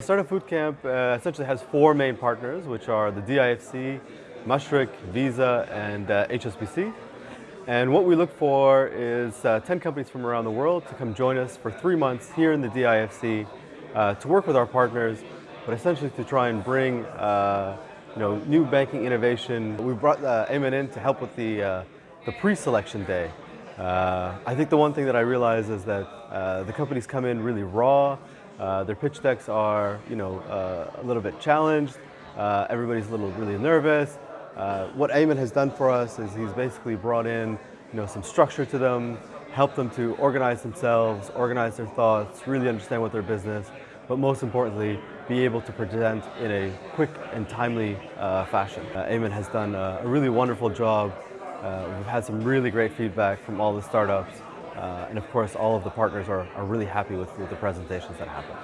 Startupbootcamp uh, essentially has four main partners, which are the DIFC, Mashreq, Visa, and uh, HSBC. And what we look for is uh, 10 companies from around the world to come join us for three months here in the DIFC uh, to work with our partners, but essentially to try and bring uh, you know, new banking innovation. We brought uh, in to help with the, uh, the pre-selection day. I think the one thing that I realize is that the companies come in really raw, uh, their pitch decks are, you know, uh, a little bit challenged. Uh, everybody's a little really nervous. Uh, what Ayman has done for us is he's basically brought in, you know, some structure to them, helped them to organize themselves, organize their thoughts, really understand what their business, but most importantly, be able to present in a quick and timely uh, fashion. Uh, has done a really wonderful job. we've had some really great feedback from all the startups. Uh, and of course, all of the partners are, are really happy with, with the presentations that happen.